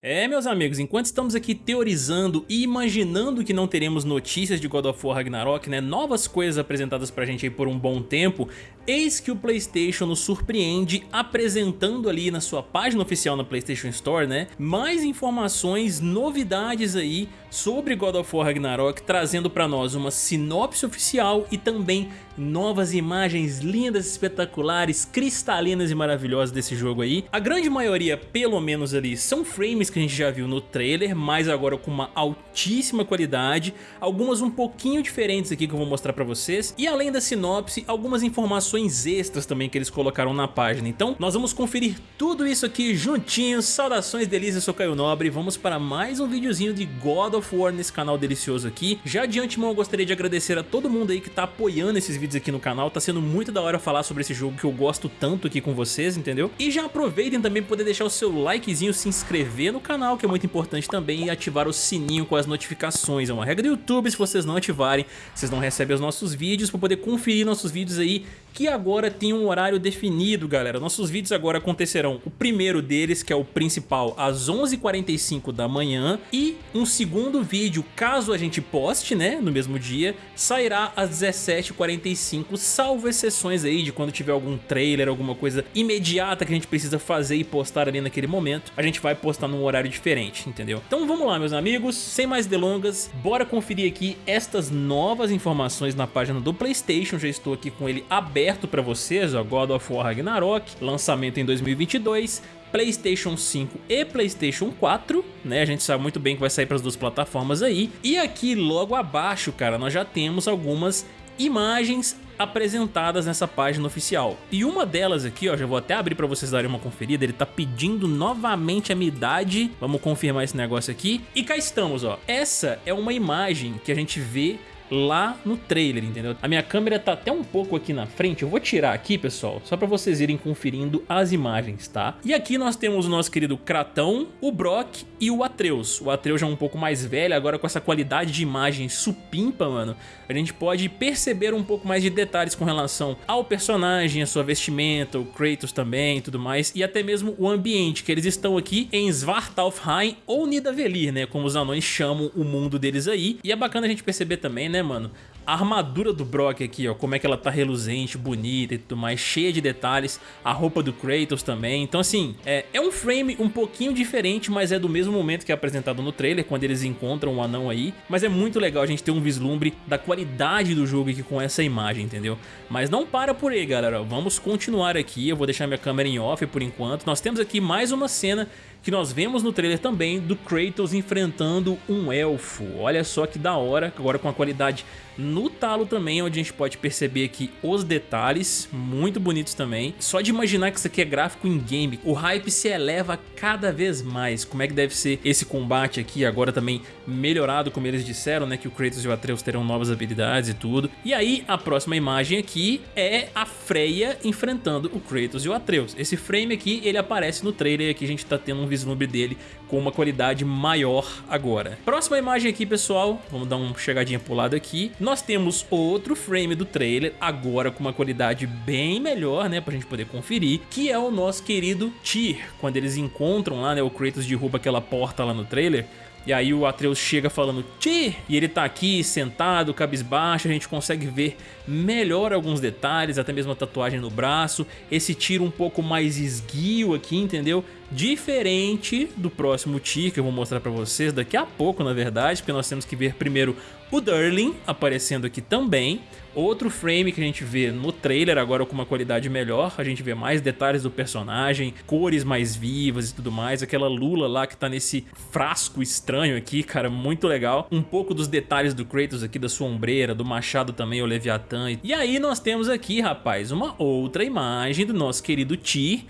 É, meus amigos, enquanto estamos aqui teorizando e imaginando que não teremos notícias de God of War Ragnarok, né, novas coisas apresentadas pra gente aí por um bom tempo, eis que o Playstation nos surpreende apresentando ali na sua página oficial na Playstation Store, né, mais informações, novidades aí sobre God of War Ragnarok, trazendo pra nós uma sinopse oficial e também novas imagens lindas, espetaculares, cristalinas e maravilhosas desse jogo aí. A grande maioria, pelo menos ali, são frames que a gente já viu no trailer, mas agora com uma altíssima qualidade, algumas um pouquinho diferentes aqui que eu vou mostrar pra vocês, e além da sinopse, algumas informações extras também que eles colocaram na página. Então nós vamos conferir tudo isso aqui juntinhos, saudações delícias, eu sou Caio Nobre, vamos para mais um videozinho de God of War nesse canal delicioso aqui. Já de antemão eu gostaria de agradecer a todo mundo aí que tá apoiando esses vídeos vídeos aqui no canal, tá sendo muito da hora falar sobre esse jogo que eu gosto tanto aqui com vocês, entendeu? E já aproveitem também para poder deixar o seu likezinho, se inscrever no canal, que é muito importante também, e ativar o sininho com as notificações. É uma regra do YouTube, se vocês não ativarem, vocês não recebem os nossos vídeos para poder conferir nossos vídeos aí, que agora tem um horário definido, galera. Nossos vídeos agora acontecerão, o primeiro deles, que é o principal, às 11h45 da manhã, e um segundo vídeo, caso a gente poste, né, no mesmo dia, sairá às 17h45 salvo exceções aí de quando tiver algum trailer, alguma coisa imediata que a gente precisa fazer e postar ali naquele momento, a gente vai postar num horário diferente, entendeu? Então vamos lá, meus amigos, sem mais delongas, bora conferir aqui estas novas informações na página do Playstation, já estou aqui com ele aberto para vocês, ó, God of War Ragnarok, lançamento em 2022, Playstation 5 e Playstation 4, né? A gente sabe muito bem que vai sair para as duas plataformas aí. E aqui logo abaixo, cara, nós já temos algumas imagens apresentadas nessa página oficial. E uma delas aqui, ó, já vou até abrir para vocês darem uma conferida, ele tá pedindo novamente a minha idade, vamos confirmar esse negócio aqui. E cá estamos, ó, essa é uma imagem que a gente vê lá no trailer, entendeu? A minha câmera tá até um pouco aqui na frente, eu vou tirar aqui, pessoal, só pra vocês irem conferindo as imagens, tá? E aqui nós temos o nosso querido Kratão, o Brock e o Atreus. O Atreus já é um pouco mais velho, agora com essa qualidade de imagem supimpa, mano, a gente pode perceber um pouco mais de detalhes com relação ao personagem, a sua vestimenta, o Kratos também e tudo mais, e até mesmo o ambiente, que eles estão aqui em Svartalfheim ou Nidavellir, né, como os anões chamam o mundo deles aí, e é bacana a gente perceber também, né, né, mano? A armadura do Brock aqui, ó, como é que ela tá reluzente, bonita e tudo mais, cheia de detalhes. A roupa do Kratos também. Então, assim, é, é um frame um pouquinho diferente, mas é do mesmo momento que é apresentado no trailer, quando eles encontram o anão aí. Mas é muito legal a gente ter um vislumbre da qualidade do jogo aqui com essa imagem, entendeu? Mas não para por aí, galera. Vamos continuar aqui. Eu vou deixar minha câmera em off por enquanto. Nós temos aqui mais uma cena que nós vemos no trailer também do Kratos enfrentando um elfo. Olha só que da hora, agora com a qualidade no talo também, onde a gente pode perceber aqui os detalhes, muito bonitos também. Só de imaginar que isso aqui é gráfico em game, o hype se eleva cada vez mais. Como é que deve ser esse combate aqui, agora também melhorado, como eles disseram, né, que o Kratos e o Atreus terão novas habilidades e tudo. E aí, a próxima imagem aqui é a Freya enfrentando o Kratos e o Atreus. Esse frame aqui, ele aparece no trailer e aqui a gente tá tendo um vislumbre dele com uma qualidade maior agora. Próxima imagem aqui, pessoal, vamos dar uma chegadinha pro lado aqui nós temos outro frame do trailer, agora com uma qualidade bem melhor, né, pra gente poder conferir, que é o nosso querido Tyr, quando eles encontram lá, né, o Kratos derruba aquela porta lá no trailer, e aí o Atreus chega falando Ti! E ele tá aqui sentado, cabisbaixo, a gente consegue ver melhor alguns detalhes, até mesmo a tatuagem no braço, esse tiro um pouco mais esguio aqui, entendeu? Diferente do próximo Ti, que eu vou mostrar pra vocês daqui a pouco, na verdade, porque nós temos que ver primeiro o Durling aparecendo aqui também, Outro frame que a gente vê no trailer, agora com uma qualidade melhor, a gente vê mais detalhes do personagem, cores mais vivas e tudo mais, aquela lula lá que tá nesse frasco estranho aqui, cara, muito legal. Um pouco dos detalhes do Kratos aqui, da sua ombreira, do machado também, o Leviathan. E aí nós temos aqui, rapaz, uma outra imagem do nosso querido Tyr,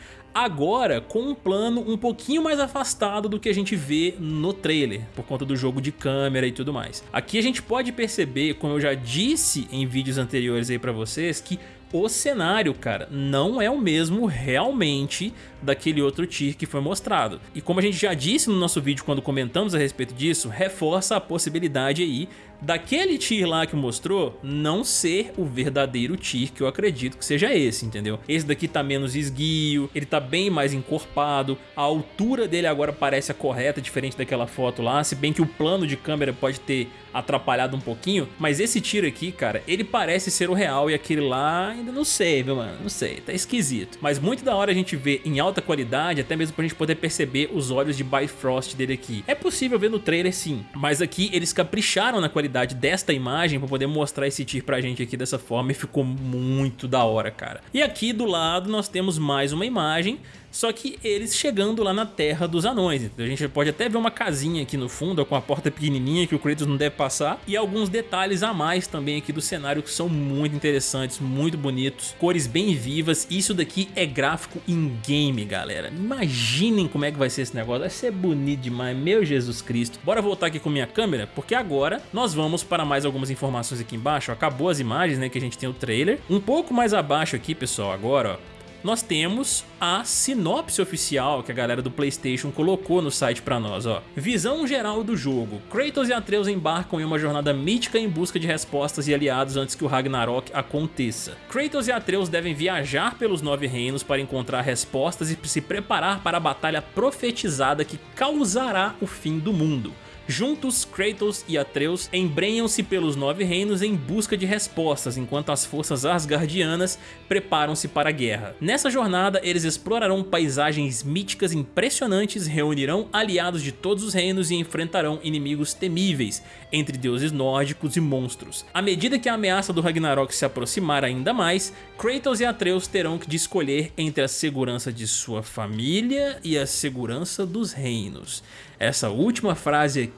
agora com um plano um pouquinho mais afastado do que a gente vê no trailer, por conta do jogo de câmera e tudo mais. Aqui a gente pode perceber, como eu já disse em vídeos anteriores aí pra vocês, que o cenário, cara, não é o mesmo realmente daquele outro Tyr que foi mostrado. E como a gente já disse no nosso vídeo quando comentamos a respeito disso, reforça a possibilidade aí daquele Tyr lá que mostrou não ser o verdadeiro Tyr que eu acredito que seja esse, entendeu? Esse daqui tá menos esguio, ele tá bem mais encorpado, a altura dele agora parece a correta, diferente daquela foto lá, se bem que o plano de câmera pode ter atrapalhado um pouquinho, mas esse tiro aqui, cara, ele parece ser o real e aquele lá ainda não sei, viu, mano? Não sei, tá esquisito. Mas muito da hora a gente ver em alta qualidade, até mesmo pra gente poder perceber os olhos de Bifrost dele aqui. É possível ver no trailer sim, mas aqui eles capricharam na qualidade desta imagem pra poder mostrar esse tiro pra gente aqui dessa forma e ficou muito da hora, cara. E aqui do lado nós temos mais uma imagem só que eles chegando lá na terra dos anões. A gente pode até ver uma casinha aqui no fundo, com a porta pequenininha que o Kratos não deve passar. E alguns detalhes a mais também aqui do cenário que são muito interessantes, muito bonitos. Cores bem vivas. Isso daqui é gráfico in-game, galera. Imaginem como é que vai ser esse negócio. Vai ser bonito demais, meu Jesus Cristo. Bora voltar aqui com minha câmera, porque agora nós vamos para mais algumas informações aqui embaixo. Acabou as imagens, né, que a gente tem o trailer. Um pouco mais abaixo aqui, pessoal, agora, ó nós temos a sinopse oficial que a galera do Playstation colocou no site pra nós, ó. Visão geral do jogo. Kratos e Atreus embarcam em uma jornada mítica em busca de respostas e aliados antes que o Ragnarok aconteça. Kratos e Atreus devem viajar pelos Nove Reinos para encontrar respostas e se preparar para a batalha profetizada que causará o fim do mundo. Juntos, Kratos e Atreus embrenham-se pelos Nove Reinos em busca de respostas, enquanto as forças Asgardianas preparam-se para a guerra. Nessa jornada, eles explorarão paisagens míticas impressionantes, reunirão aliados de todos os reinos e enfrentarão inimigos temíveis, entre deuses nórdicos e monstros. À medida que a ameaça do Ragnarok se aproximar ainda mais, Kratos e Atreus terão que escolher entre a segurança de sua família e a segurança dos reinos. Essa última frase aqui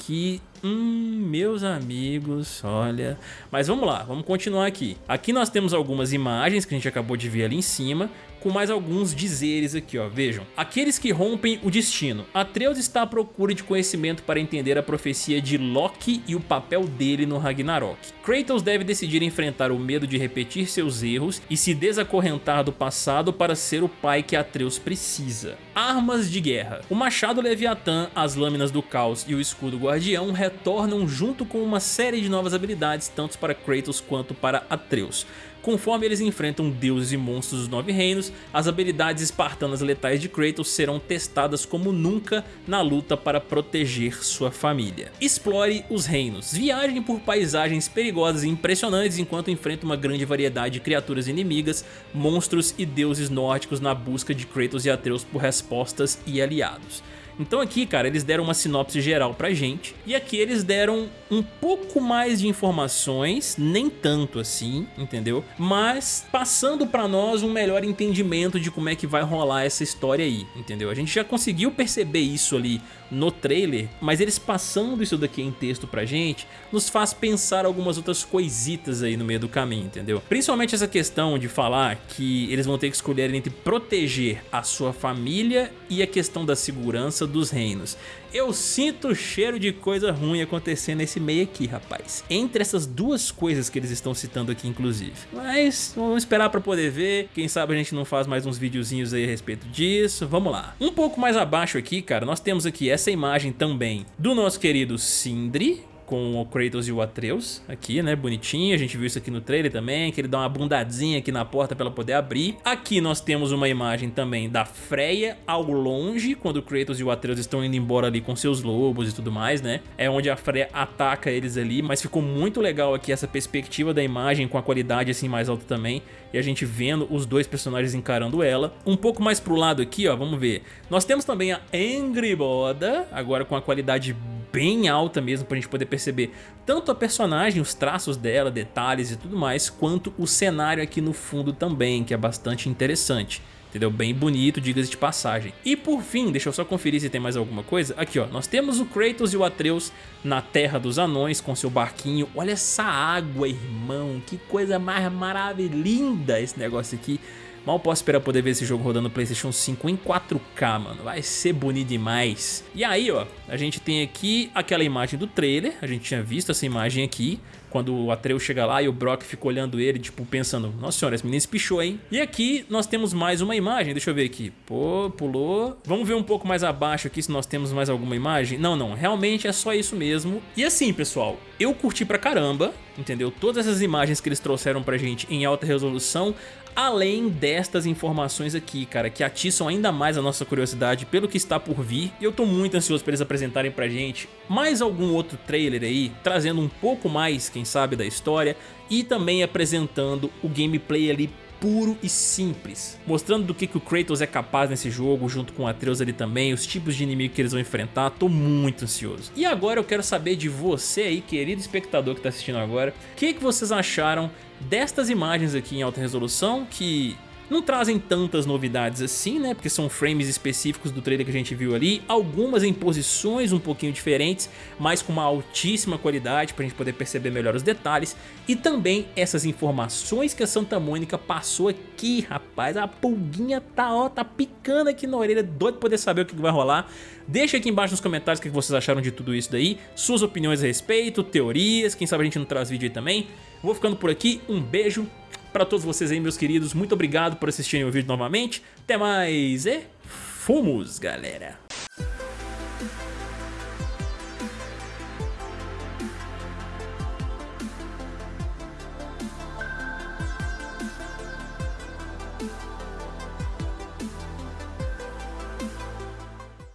Hum, meus amigos, olha... Mas vamos lá, vamos continuar aqui. Aqui nós temos algumas imagens que a gente acabou de ver ali em cima, com mais alguns dizeres aqui, ó. Vejam. Aqueles que rompem o destino. Atreus está à procura de conhecimento para entender a profecia de Loki e o papel dele no Ragnarok. Kratos deve decidir enfrentar o medo de repetir seus erros e se desacorrentar do passado para ser o pai que Atreus precisa. Armas de guerra. O machado Leviatã, as lâminas do caos e o escudo guardião retornam junto com uma série de novas habilidades tanto para Kratos quanto para Atreus. Conforme eles enfrentam deuses e monstros dos Nove Reinos, as habilidades espartanas letais de Kratos serão testadas como nunca na luta para proteger sua família. Explore os reinos. Viajem por paisagens perigosas e impressionantes enquanto enfrenta uma grande variedade de criaturas inimigas, monstros e deuses nórdicos na busca de Kratos e Atreus por respostas e aliados. Então aqui, cara, eles deram uma sinopse geral pra gente, e aqui eles deram um pouco mais de informações, nem tanto assim, entendeu? Mas passando pra nós um melhor entendimento de como é que vai rolar essa história aí, entendeu? A gente já conseguiu perceber isso ali no trailer, mas eles passando isso daqui em texto pra gente, nos faz pensar algumas outras coisitas aí no meio do caminho, entendeu? Principalmente essa questão de falar que eles vão ter que escolher entre proteger a sua família e a questão da segurança dos reinos. Eu sinto o cheiro de coisa ruim acontecendo nesse meio aqui, rapaz. Entre essas duas coisas que eles estão citando aqui, inclusive. Mas vamos esperar pra poder ver. Quem sabe a gente não faz mais uns videozinhos aí a respeito disso. Vamos lá. Um pouco mais abaixo aqui, cara, nós temos aqui essa imagem também do nosso querido Sindri, com o Kratos e o Atreus aqui, né, bonitinho, a gente viu isso aqui no trailer também, que ele dá uma bundadinha aqui na porta para ela poder abrir. Aqui nós temos uma imagem também da Freya ao longe, quando o Kratos e o Atreus estão indo embora ali com seus lobos e tudo mais, né, é onde a Freya ataca eles ali, mas ficou muito legal aqui essa perspectiva da imagem com a qualidade assim mais alta também, e a gente vendo os dois personagens encarando ela. Um pouco mais pro lado aqui, ó, vamos ver, nós temos também a Angry Boda, agora com a qualidade bem alta mesmo pra gente poder perceber tanto a personagem, os traços dela, detalhes e tudo mais, quanto o cenário aqui no fundo também, que é bastante interessante. Entendeu? Bem bonito, diga-se de passagem. E por fim, deixa eu só conferir se tem mais alguma coisa. Aqui, ó, nós temos o Kratos e o Atreus na Terra dos Anões com seu barquinho. Olha essa água, irmão. Que coisa mais maravilhosa esse negócio aqui. Mal posso esperar poder ver esse jogo rodando no Playstation 5 em 4K, mano. Vai ser bonito demais. E aí, ó, a gente tem aqui aquela imagem do trailer. A gente tinha visto essa imagem aqui. Quando o Atreus chega lá e o Brock fica olhando ele, tipo, pensando, nossa senhora, esse menino espichou, hein? E aqui nós temos mais uma imagem, deixa eu ver aqui. Pô, pulou. Vamos ver um pouco mais abaixo aqui se nós temos mais alguma imagem. Não, não, realmente é só isso mesmo. E assim, pessoal, eu curti pra caramba, entendeu? Todas essas imagens que eles trouxeram pra gente em alta resolução, além destas informações aqui, cara, que atiçam ainda mais a nossa curiosidade pelo que está por vir. E eu tô muito ansioso para eles apresentarem pra gente mais algum outro trailer aí, trazendo um pouco mais, quem sabe, da história e também apresentando o gameplay ali puro e simples, mostrando do que, que o Kratos é capaz nesse jogo, junto com Atreus ali também, os tipos de inimigo que eles vão enfrentar, tô muito ansioso. E agora eu quero saber de você aí, querido espectador que tá assistindo agora, o que, que vocês acharam destas imagens aqui em alta resolução que não trazem tantas novidades assim, né? Porque são frames específicos do trailer que a gente viu ali. Algumas em posições um pouquinho diferentes, mas com uma altíssima qualidade pra gente poder perceber melhor os detalhes. E também essas informações que a Santa Mônica passou aqui, rapaz. A pulguinha tá, ó, tá picando aqui na orelha, doido poder saber o que vai rolar. Deixa aqui embaixo nos comentários o que vocês acharam de tudo isso daí, suas opiniões a respeito, teorias, quem sabe a gente não traz vídeo aí também. Vou ficando por aqui, um beijo para todos vocês aí, meus queridos, muito obrigado por assistirem o vídeo novamente. Até mais e fomos, galera!